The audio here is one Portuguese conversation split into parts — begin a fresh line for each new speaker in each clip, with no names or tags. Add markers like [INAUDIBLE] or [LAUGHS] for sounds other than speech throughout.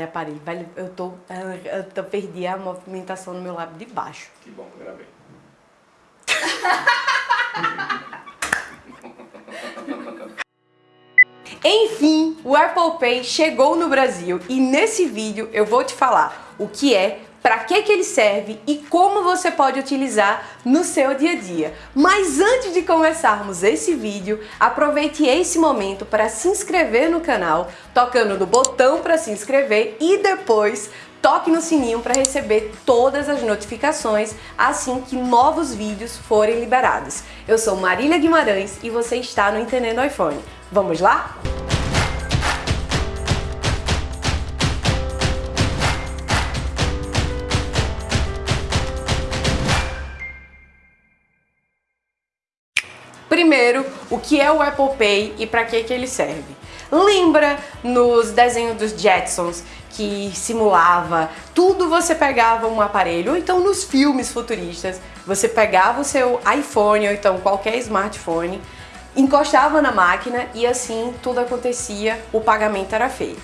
aparelho. Velho, eu tô, eu tô perdi a movimentação no meu lábio de baixo.
Que bom que gravei.
Enfim, o Apple Pay chegou no Brasil e nesse vídeo eu vou te falar o que é, para que, que ele serve e como você pode utilizar no seu dia a dia. Mas antes de começarmos esse vídeo, aproveite esse momento para se inscrever no canal, tocando no botão para se inscrever e depois toque no sininho para receber todas as notificações assim que novos vídeos forem liberados. Eu sou Marília Guimarães e você está no Entendendo iPhone. Vamos lá? Primeiro, o que é o Apple Pay e para que, que ele serve? Lembra nos desenhos dos Jetsons que simulava tudo você pegava um aparelho, ou então nos filmes futuristas, você pegava o seu iPhone ou então qualquer smartphone, encostava na máquina e assim tudo acontecia, o pagamento era feito.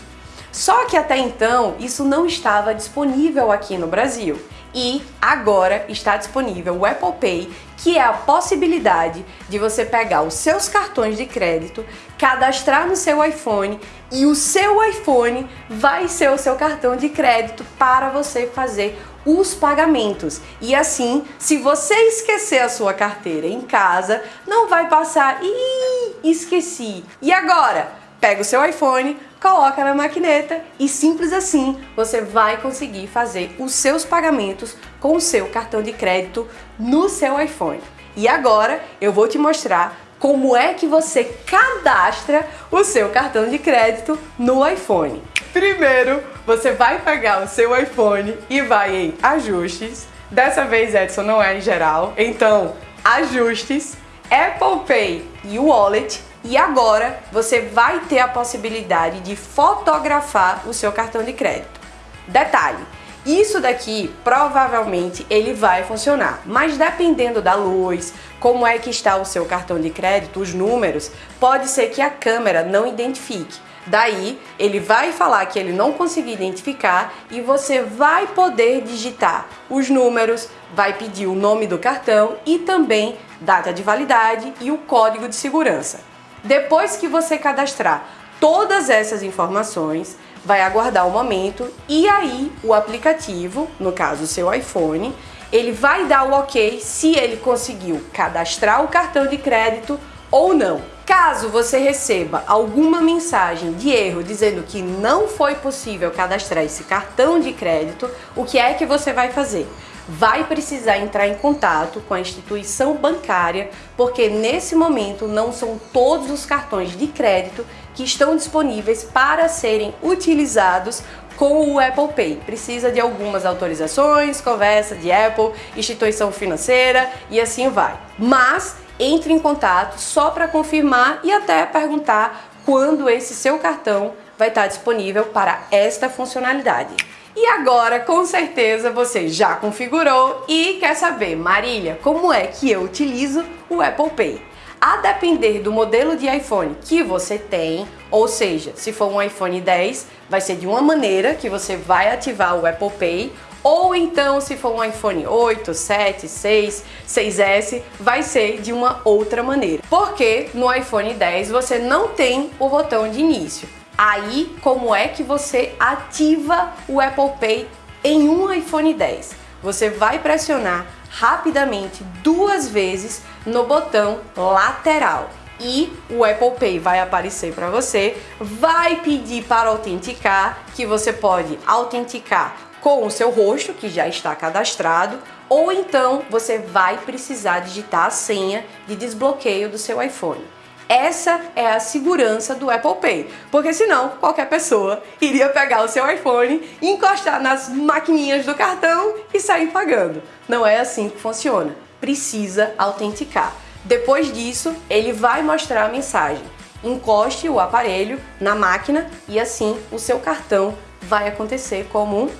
Só que até então isso não estava disponível aqui no Brasil e agora está disponível o Apple Pay, que é a possibilidade de você pegar os seus cartões de crédito, cadastrar no seu iPhone e o seu iPhone vai ser o seu cartão de crédito para você fazer os pagamentos. E assim, se você esquecer a sua carteira em casa, não vai passar, ih, esqueci. E agora? Pega o seu iPhone, coloca na maquineta e simples assim você vai conseguir fazer os seus pagamentos com o seu cartão de crédito no seu iPhone. E agora eu vou te mostrar como é que você cadastra o seu cartão de crédito no iPhone. Primeiro, você vai pegar o seu iPhone e vai em ajustes. Dessa vez, Edson, não é em geral. Então, ajustes, Apple Pay e Wallet e agora você vai ter a possibilidade de fotografar o seu cartão de crédito. Detalhe, isso daqui provavelmente ele vai funcionar, mas dependendo da luz, como é que está o seu cartão de crédito, os números, pode ser que a câmera não identifique. Daí, ele vai falar que ele não conseguiu identificar e você vai poder digitar os números, vai pedir o nome do cartão e também data de validade e o código de segurança. Depois que você cadastrar todas essas informações, vai aguardar o um momento e aí o aplicativo, no caso o seu iPhone, ele vai dar o ok se ele conseguiu cadastrar o cartão de crédito ou não. Caso você receba alguma mensagem de erro dizendo que não foi possível cadastrar esse cartão de crédito, o que é que você vai fazer? Vai precisar entrar em contato com a instituição bancária, porque nesse momento não são todos os cartões de crédito que estão disponíveis para serem utilizados com o Apple Pay. Precisa de algumas autorizações, conversa de Apple, instituição financeira e assim vai. Mas entre em contato só para confirmar e até perguntar quando esse seu cartão vai estar disponível para esta funcionalidade. E agora, com certeza, você já configurou e quer saber, Marília, como é que eu utilizo o Apple Pay? A depender do modelo de iPhone que você tem, ou seja, se for um iPhone 10, vai ser de uma maneira que você vai ativar o Apple Pay, ou então se for um iPhone 8, 7, 6, 6S, vai ser de uma outra maneira. Porque no iPhone 10 você não tem o botão de início. Aí, como é que você ativa o Apple Pay em um iPhone 10? Você vai pressionar rapidamente duas vezes no botão lateral e o Apple Pay vai aparecer para você, vai pedir para autenticar, que você pode autenticar com o seu rosto, que já está cadastrado, ou então você vai precisar digitar a senha de desbloqueio do seu iPhone. Essa é a segurança do Apple Pay, porque senão qualquer pessoa iria pegar o seu iPhone, encostar nas maquininhas do cartão e sair pagando. Não é assim que funciona. Precisa autenticar. Depois disso, ele vai mostrar a mensagem. Encoste o aparelho na máquina e assim o seu cartão vai acontecer como um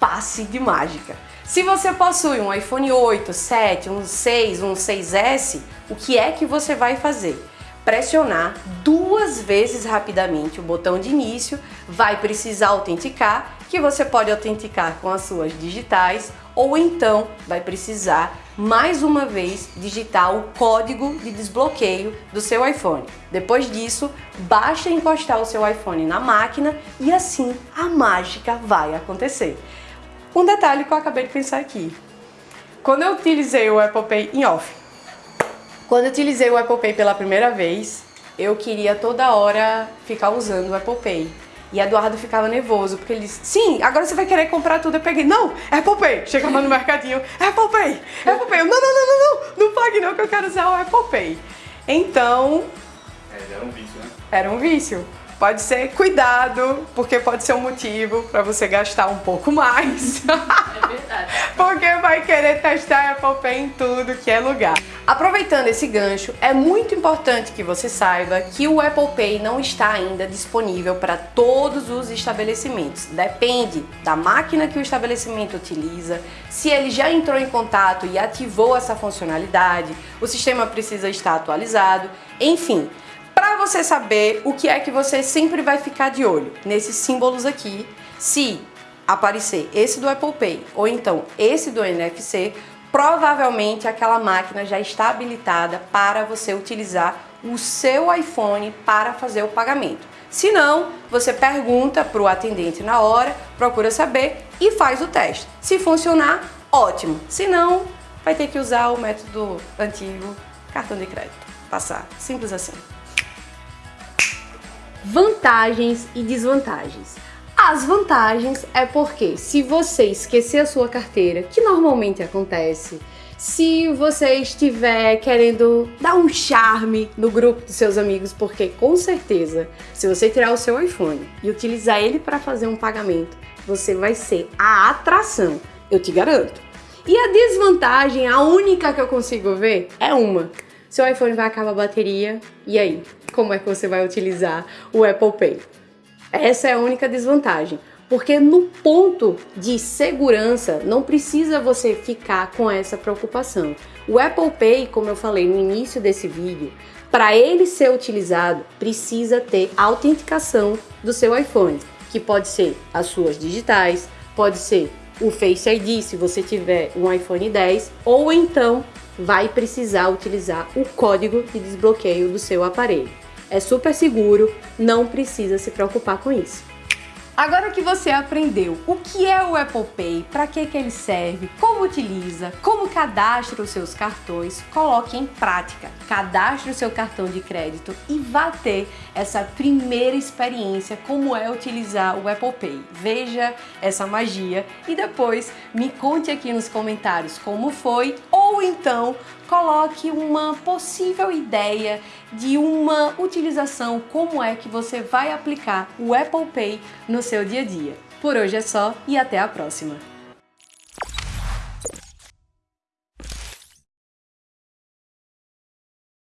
passe de mágica. Se você possui um iPhone 8, 7, um 6, um 6S, o que é que você vai fazer? Pressionar duas vezes rapidamente o botão de início, vai precisar autenticar, que você pode autenticar com as suas digitais, ou então vai precisar mais uma vez digitar o código de desbloqueio do seu iPhone. Depois disso, basta encostar o seu iPhone na máquina e assim a mágica vai acontecer. Um detalhe que eu acabei de pensar aqui. Quando eu utilizei o Apple Pay em off, quando eu utilizei o Apple Pay pela primeira vez, eu queria toda hora ficar usando o Apple Pay. E Eduardo ficava nervoso, porque ele disse, sim, agora você vai querer comprar tudo. Eu peguei, não, Apple Pay. Chegava no mercadinho, Apple Pay, Apple Pay. Eu, não, não, não, não, não, não pague não que eu quero usar o Apple Pay. Então...
É, era um vício, né?
Era um vício. Pode ser cuidado, porque pode ser um motivo para você gastar um pouco mais.
É verdade. [LAUGHS]
porque vai querer testar Apple Pay em tudo que é lugar. Aproveitando esse gancho, é muito importante que você saiba que o Apple Pay não está ainda disponível para todos os estabelecimentos. Depende da máquina que o estabelecimento utiliza, se ele já entrou em contato e ativou essa funcionalidade, o sistema precisa estar atualizado, enfim para você saber o que é que você sempre vai ficar de olho nesses símbolos aqui, se aparecer esse do Apple Pay ou então esse do NFC, provavelmente aquela máquina já está habilitada para você utilizar o seu iPhone para fazer o pagamento. Se não, você pergunta para o atendente na hora, procura saber e faz o teste. Se funcionar, ótimo. Se não, vai ter que usar o método antigo, cartão de crédito. Passar. Simples assim vantagens e desvantagens. As vantagens é porque se você esquecer a sua carteira, que normalmente acontece, se você estiver querendo dar um charme no grupo dos seus amigos, porque com certeza, se você tirar o seu iPhone e utilizar ele para fazer um pagamento, você vai ser a atração, eu te garanto. E a desvantagem, a única que eu consigo ver, é uma seu iPhone vai acabar a bateria, e aí? Como é que você vai utilizar o Apple Pay? Essa é a única desvantagem, porque no ponto de segurança não precisa você ficar com essa preocupação. O Apple Pay, como eu falei no início desse vídeo, para ele ser utilizado precisa ter autenticação do seu iPhone, que pode ser as suas digitais, pode ser o Face ID se você tiver um iPhone 10, ou então vai precisar utilizar o código de desbloqueio do seu aparelho. É super seguro, não precisa se preocupar com isso. Agora que você aprendeu o que é o Apple Pay, para que, que ele serve, como utiliza, como cadastra os seus cartões, coloque em prática. Cadastre o seu cartão de crédito e vá ter essa primeira experiência como é utilizar o Apple Pay. Veja essa magia e depois me conte aqui nos comentários como foi ou então coloque uma possível ideia de uma utilização, como é que você vai aplicar o Apple Pay no seu dia a dia. Por hoje é só e até a próxima!